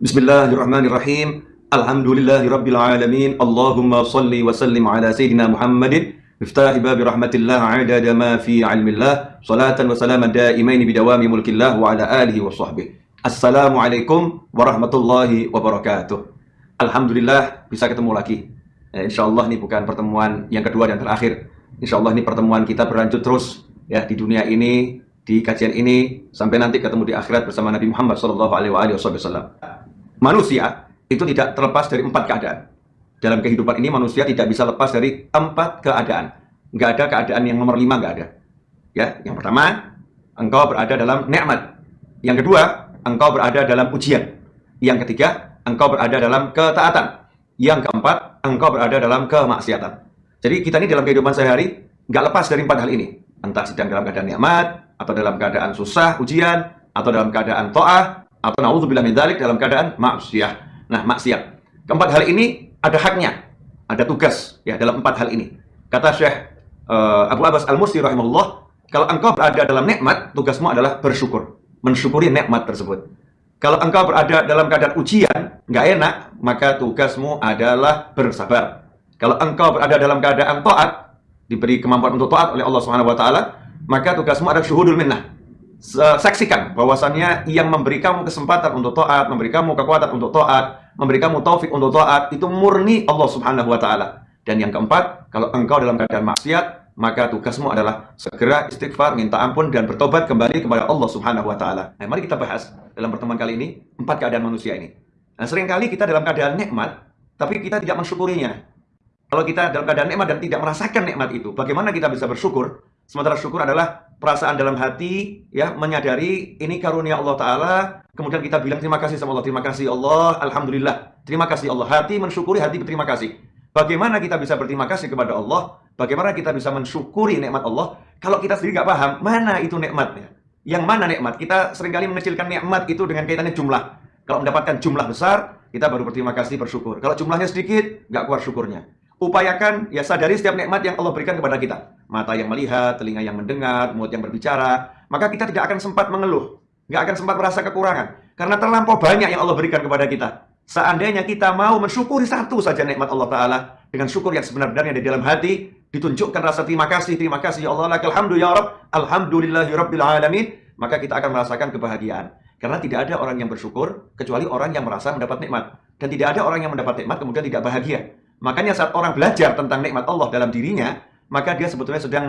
Bismillahirrahmanirrahim. Alhamdulillahirabbil alamin. Allahumma salli wa sallim ala sayyidina Muhammadin miftah babi rahmatillah adada ma fi ilmillah salatan wa salaman daimaini bidawami mulkillah wa ala alihi wa sahbihi. Assalamualaikum warahmatullahi wabarakatuh. Alhamdulillah bisa ketemu lagi. Eh, insyaallah ini bukan pertemuan yang kedua dan terakhir. Insyaallah ini pertemuan kita berlanjut terus ya di dunia ini di kajian ini sampai nanti ketemu di akhirat bersama Nabi Muhammad Wasallam manusia itu tidak terlepas dari empat keadaan. Dalam kehidupan ini manusia tidak bisa lepas dari empat keadaan. Nggak ada keadaan yang nomor lima, nggak ada. Ya, yang pertama, engkau berada dalam nikmat. Yang kedua, engkau berada dalam ujian. Yang ketiga, engkau berada dalam ketaatan. Yang keempat, engkau berada dalam kemaksiatan. Jadi kita ini dalam kehidupan sehari nggak lepas dari empat hal ini. Entah sedang dalam keadaan nikmat, atau dalam keadaan susah, ujian, atau dalam keadaan to'ah, atau naudzubillah min dzalik dalam keadaan maksiat. Nah, maksiat. Keempat hal ini ada haknya, ada tugas ya dalam empat hal ini. Kata Syekh uh, Abu Abbas Al-Mursi rahimahullah, kalau engkau berada dalam nikmat, tugasmu adalah bersyukur, mensyukuri nikmat tersebut. Kalau engkau berada dalam keadaan ujian, nggak enak, maka tugasmu adalah bersabar. Kalau engkau berada dalam keadaan taat, diberi kemampuan untuk taat oleh Allah Subhanahu wa taala, maka tugasmu adalah syuhudul minnah saksikan bahwasannya yang memberi kamu kesempatan untuk taat, memberi kamu kekuatan untuk taat, memberi kamu taufik untuk taat, itu murni Allah Subhanahu wa taala. Dan yang keempat, kalau engkau dalam keadaan maksiat, maka tugasmu adalah segera istighfar, minta ampun dan bertobat kembali kepada Allah Subhanahu wa taala. Nah, mari kita bahas dalam pertemuan kali ini empat keadaan manusia ini. Nah, sering kali kita dalam keadaan nikmat, tapi kita tidak mensyukurinya. Kalau kita dalam keadaan nikmat dan tidak merasakan nikmat itu, bagaimana kita bisa bersyukur? Sementara syukur adalah perasaan dalam hati, ya menyadari ini karunia Allah Ta'ala. Kemudian kita bilang terima kasih sama Allah. Terima kasih Allah, Alhamdulillah. Terima kasih Allah. Hati mensyukuri, hati berterima kasih. Bagaimana kita bisa berterima kasih kepada Allah? Bagaimana kita bisa mensyukuri nikmat Allah? Kalau kita sendiri nggak paham, mana itu nikmatnya? Yang mana nikmat? Kita sering kali mengecilkan nikmat itu dengan kaitannya jumlah. Kalau mendapatkan jumlah besar, kita baru berterima kasih, bersyukur. Kalau jumlahnya sedikit, nggak kuat syukurnya upayakan ya sadari setiap nikmat yang Allah berikan kepada kita. Mata yang melihat, telinga yang mendengar, mulut yang berbicara, maka kita tidak akan sempat mengeluh, nggak akan sempat merasa kekurangan. Karena terlampau banyak yang Allah berikan kepada kita. Seandainya kita mau mensyukuri satu saja nikmat Allah Ta'ala, dengan syukur yang sebenarnya di dalam hati, ditunjukkan rasa terima kasih, terima kasih ya Allah, alhamdulillah, alhamdulillahi rabbil alamin, maka kita akan merasakan kebahagiaan. Karena tidak ada orang yang bersyukur, kecuali orang yang merasa mendapat nikmat. Dan tidak ada orang yang mendapat nikmat, kemudian tidak bahagia. Makanya saat orang belajar tentang nikmat Allah dalam dirinya, maka dia sebetulnya sedang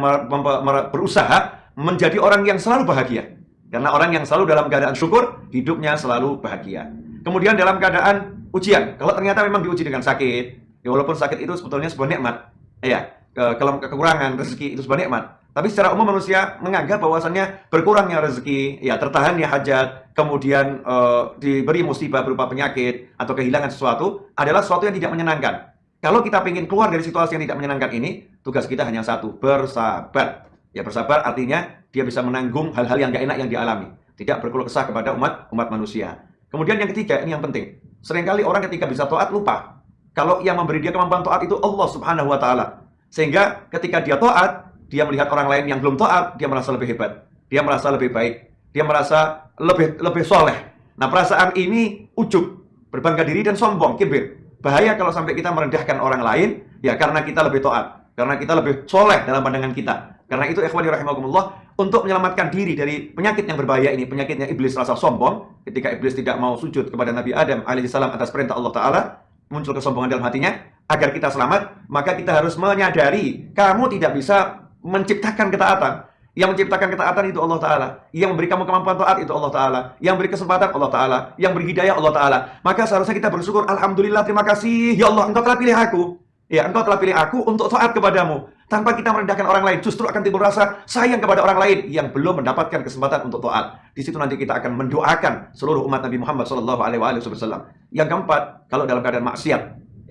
berusaha menjadi orang yang selalu bahagia. Karena orang yang selalu dalam keadaan syukur, hidupnya selalu bahagia. Kemudian dalam keadaan ujian, kalau ternyata memang diuji dengan sakit, ya walaupun sakit itu sebetulnya sebuah nikmat, ya kalau kekurangan rezeki itu sebuah nikmat. Tapi secara umum manusia menganggap bahwasannya berkurangnya rezeki, ya tertahannya hajat, kemudian e, diberi musibah berupa penyakit atau kehilangan sesuatu adalah sesuatu yang tidak menyenangkan. Kalau kita ingin keluar dari situasi yang tidak menyenangkan ini, tugas kita hanya satu, bersabar. Ya bersabar artinya dia bisa menanggung hal-hal yang gak enak yang dialami. Tidak berkeluh kesah kepada umat umat manusia. Kemudian yang ketiga, ini yang penting. Seringkali orang ketika bisa taat lupa. Kalau yang memberi dia kemampuan taat itu Allah subhanahu wa ta'ala. Sehingga ketika dia taat, dia melihat orang lain yang belum taat, dia merasa lebih hebat. Dia merasa lebih baik. Dia merasa lebih lebih soleh. Nah perasaan ini ujub, berbangga diri dan sombong, kibir. Bahaya kalau sampai kita merendahkan orang lain, ya karena kita lebih taat. Karena kita lebih soleh dalam pandangan kita. Karena itu ikhwani rahimakumullah, untuk menyelamatkan diri dari penyakit yang berbahaya ini, penyakitnya iblis rasa sombong, ketika iblis tidak mau sujud kepada Nabi Adam alaihissalam atas perintah Allah Ta'ala, muncul kesombongan dalam hatinya, agar kita selamat, maka kita harus menyadari, kamu tidak bisa menciptakan ketaatan, yang menciptakan ketaatan itu Allah Ta'ala. Yang memberi kamu kemampuan taat itu Allah Ta'ala. Yang beri kesempatan Allah Ta'ala. Yang beri hidayah Allah Ta'ala. Maka seharusnya kita bersyukur. Alhamdulillah, terima kasih. Ya Allah, engkau telah pilih aku. Ya, engkau telah pilih aku untuk taat kepadamu. Tanpa kita merendahkan orang lain, justru akan timbul rasa sayang kepada orang lain yang belum mendapatkan kesempatan untuk taat. Di situ nanti kita akan mendoakan seluruh umat Nabi Muhammad SAW. Yang keempat, kalau dalam keadaan maksiat,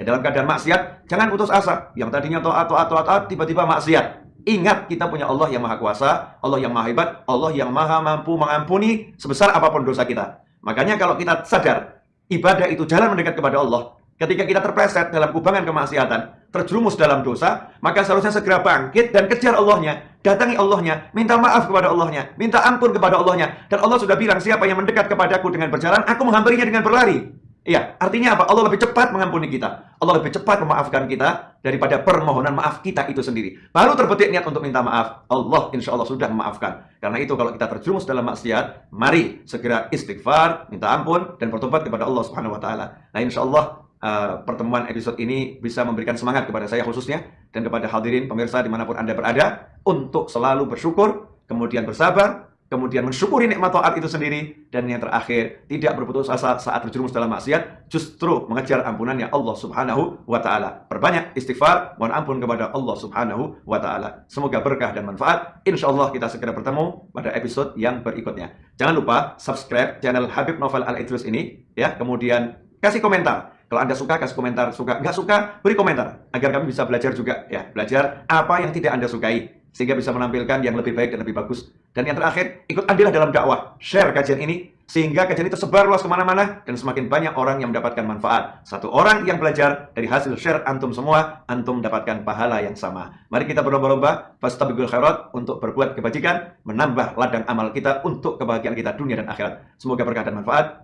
ya dalam keadaan maksiat, jangan putus asa. Yang tadinya taat, taat, taat, tiba-tiba maksiat. Ingat kita punya Allah yang maha kuasa, Allah yang maha hebat, Allah yang maha mampu mengampuni sebesar apa pun dosa kita. Makanya kalau kita sadar, ibadah itu jalan mendekat kepada Allah. Ketika kita terpleset dalam kubangan kemaksiatan, terjerumus dalam dosa, maka seharusnya segera bangkit dan kejar Allahnya. Datangi Allahnya, minta maaf kepada Allahnya, minta ampun kepada Allahnya. Dan Allah sudah bilang, siapa yang mendekat kepadaku dengan berjalan, aku menghampirinya dengan berlari. Iya, artinya apa? Allah lebih cepat mengampuni kita. Allah lebih cepat memaafkan kita daripada permohonan maaf kita itu sendiri. Baru terbetik niat untuk minta maaf. Allah insya Allah sudah memaafkan. Karena itu kalau kita terjerumus dalam maksiat, mari segera istighfar, minta ampun, dan bertobat kepada Allah Subhanahu Wa Taala. Nah insya Allah uh, pertemuan episode ini bisa memberikan semangat kepada saya khususnya dan kepada hadirin pemirsa di mana pun anda berada untuk selalu bersyukur, kemudian bersabar, kemudian mensyukuri nikmat taat itu sendiri, dan yang terakhir, tidak berputus asa saat terjerumus dalam maksiat, justru mengejar ampunannya Allah subhanahu wa ta'ala. Perbanyak istighfar, mohon ampun kepada Allah subhanahu wa ta'ala. Semoga berkah dan manfaat. Insya Allah kita segera bertemu pada episode yang berikutnya. Jangan lupa subscribe channel Habib Novel Al-Idrus ini, ya. kemudian kasih komentar. Kalau Anda suka, kasih komentar. Suka, nggak suka, beri komentar. Agar kami bisa belajar juga. ya Belajar apa yang tidak Anda sukai sehingga bisa menampilkan yang lebih baik dan lebih bagus. Dan yang terakhir, ikut andillah dalam dakwah. Share kajian ini, sehingga kajian ini tersebar luas ke mana-mana, dan semakin banyak orang yang mendapatkan manfaat. Satu orang yang belajar dari hasil share antum semua, antum mendapatkan pahala yang sama. Mari kita berlomba-lomba, fastabigul khairat, untuk berbuat kebajikan, menambah ladang amal kita untuk kebahagiaan kita dunia dan akhirat. Semoga berkah dan manfaat.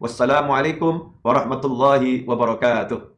Wassalamualaikum warahmatullahi wabarakatuh.